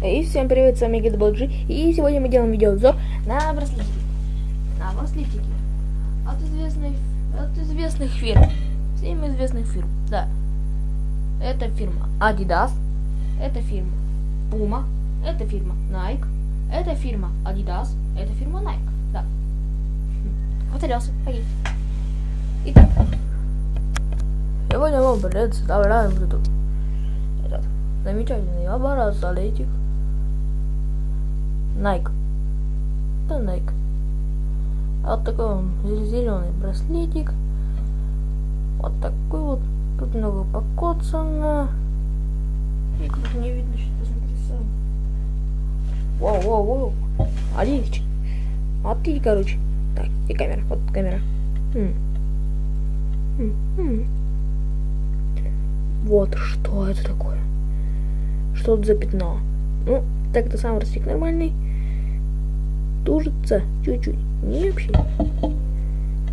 И всем привет, с вами GetBoG, и сегодня мы делаем видеообзор на браслетики. На браслетики. От известных, от известных фирм. Всем известных фирм, да. Это фирма Adidas, это фирма Puma, это фирма Nike, это фирма Adidas, это фирма Nike, да. Потерялся, окей. Итак, сегодня вам представляю вот эту, этот замечательный браслетик. Nike. Это Nike. А вот такой он зеленый браслетик. Вот такой вот. Тут много покоцано. Как не видно, что это Воу, воу, воу. Аличи. Смотрите, короче. Так, и камера. Вот камера. М. М -м. Вот что это такое. Что это за пятно? Ну, так это сам растик нормальный тужится чуть-чуть. Не вообще.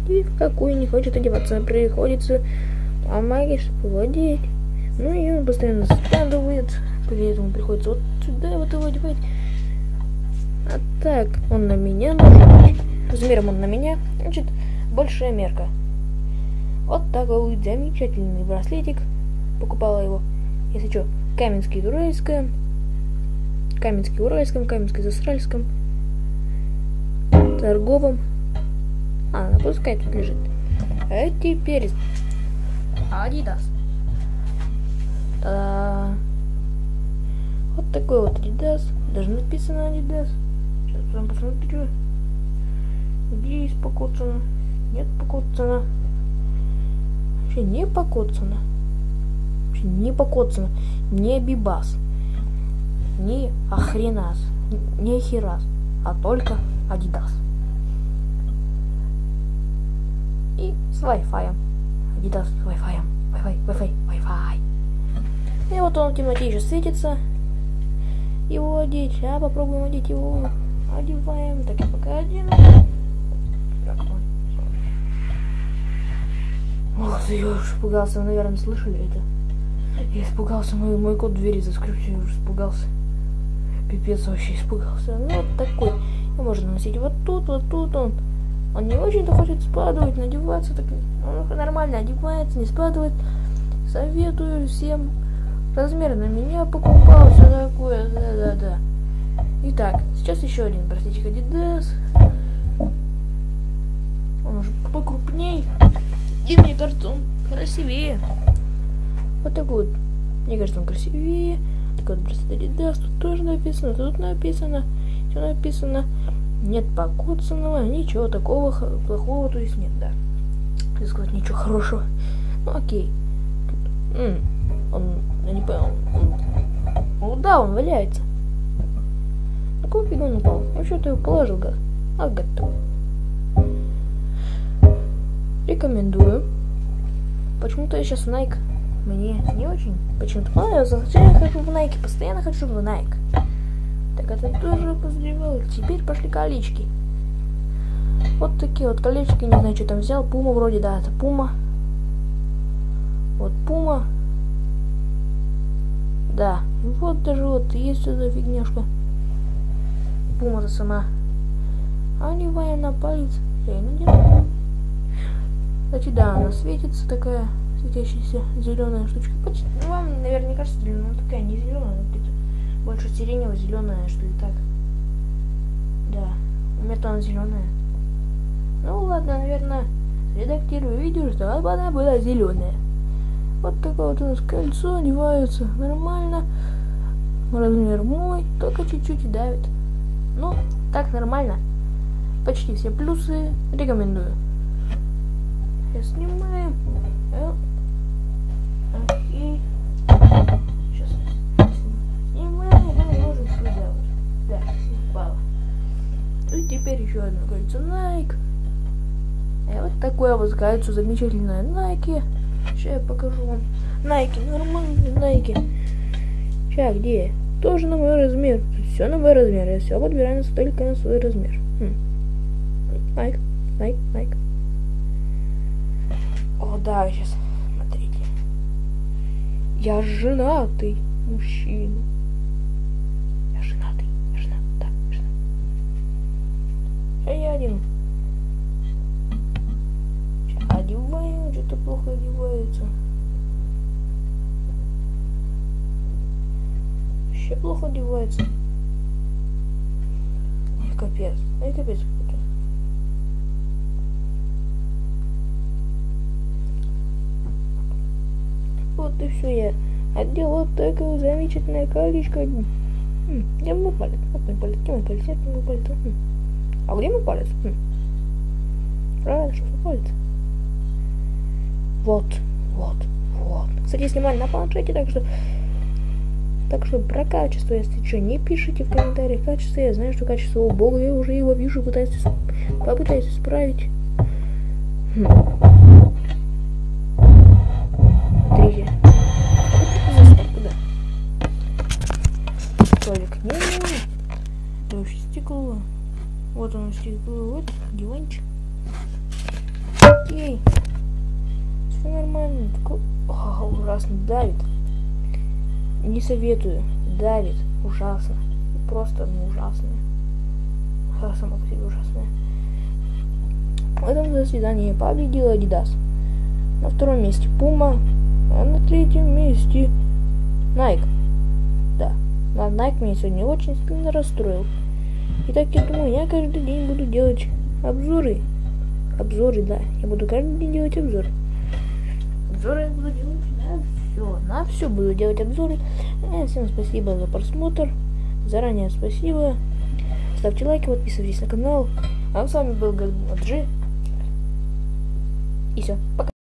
И в какую не хочет одеваться. Приходится помогать, чтобы одеть. Ну и он постоянно складывает. Поэтому приходится вот сюда вот его одевать. А так, он на меня нужен. Размером он на меня. Значит, большая мерка. Вот такой замечательный браслетик. Покупала его, если что, Каменский-Уральском. Каменский-Уральском, Каменский-Застральском торговом. А, ну пускай тут лежит. А теперь Adidas. Та-да. Вот такой вот Adidas. Даже написано Adidas. Сейчас прям посмотрю. Где есть покоцано? Нет покоцано. Вообще не покоцано. Вообще не покоцано. Не Бибас. Не Охренас. Не Херас. А только Adidas. И с Wi-Fi. Adidas с Wi-Fi. Wi-Fi, Wi-Fi, Wi-Fi. И вот он в темноте еще светится. Его одеть. А попробуем одеть его. Одеваем. Так я пока одену. Ох, я уж испугался, вы, наверное, слышали это. Я испугался, мой, мой код двери заскрипчил, я испугался. Пипец вообще испугался. Ну, вот такой. Его можно носить вот тут, вот тут он. Он не очень-то хочет спадывать, надеваться, так он нормально одевается, не спадывает. Советую всем. Размер на меня покупал, все такое, да-да-да. Итак, сейчас еще один браслетик Adidas. Он уже покрупней. И мне кажется, он красивее. Вот такой вот. Мне кажется, он красивее. Такой вот браслет Adidas. Тут тоже написано, тут написано. Все написано нет покоцанного, ничего такого плохого, то есть нет, да. Хотел сказать, ничего хорошего. Ну окей. М он, я не понял, он, ну да, он валяется. На какую фигу он упал? Ну что ты его положил, гад? А, готов. Рекомендую. Почему-то я сейчас Nike мне не очень почему-то понравился. Хотя я хочу в Nike, постоянно хочу в Nike. Так это тоже подозревал. Теперь пошли колечки. Вот такие вот колечки, не знаю, что там взял. Пума вроде, да, это пума. Вот пума. Да, вот даже вот есть эта фигняшка. Пума-то сама. А не на палец. Я и надену. Кстати, да, она светится такая светящаяся зеленая штучка. Ну, вам, наверное, кажется зеленая, но такая не зеленая, больше сиренево-зеленая, что ли, так. Да, у меня там зеленая. Ну ладно, наверное, редактирую видео, чтобы она была зеленая. Вот такое вот у нас кольцо одевается нормально. Размер мой, только чуть-чуть давит. Ну, так нормально. Почти все плюсы рекомендую. Сейчас снимаем. Окей. Теперь еще одно кольцо Nike. И вот такое вот кольцо замечательное Nike. Сейчас я покажу вам. Nike, нормальный Nike. Сейчас, где? Тоже на мой размер. Все на мой размер. Я все подбираю только на свой размер. Хм. Nike, Nike, Nike. О, да, сейчас. Смотрите. Я женатый мужчина. один. Одеваем, что-то плохо одевается. Вообще плохо одевается. Ой, капец. Ой, капец. Вот и все я отделал такое замечательное колечко. Я мой палец, мой палец, мой палец, мой палец. А где мой палец? М. Правильно, что палец? Вот, вот, вот. Кстати, я снимаю на планшете, так что... Так что про качество, если что, не пишите в комментариях качество. Я знаю, что качество убогое, я уже его вижу, пытаюсь, попытаюсь исправить. Хм. Столик не вообще стекло. Вот оно стекло, вот диванчик. Окей. Все нормально. Такой... О, ужасно давит. Не советую. Давит. Ужасно. Просто ну, ужасно. А, Само по себе ужасное. В этом заседании победил Adidas. На втором месте Puma, а на третьем месте Nike. Да, на Nike меня сегодня очень сильно расстроил. Итак, я думаю, я каждый день буду делать обзоры. Обзоры, да. Я буду каждый день делать обзоры. Обзоры я буду делать на все. На все буду делать обзоры. Э, Всем спасибо за просмотр. Заранее спасибо. Ставьте лайки, подписывайтесь на канал. А с вами был Гаджи. И все. Пока.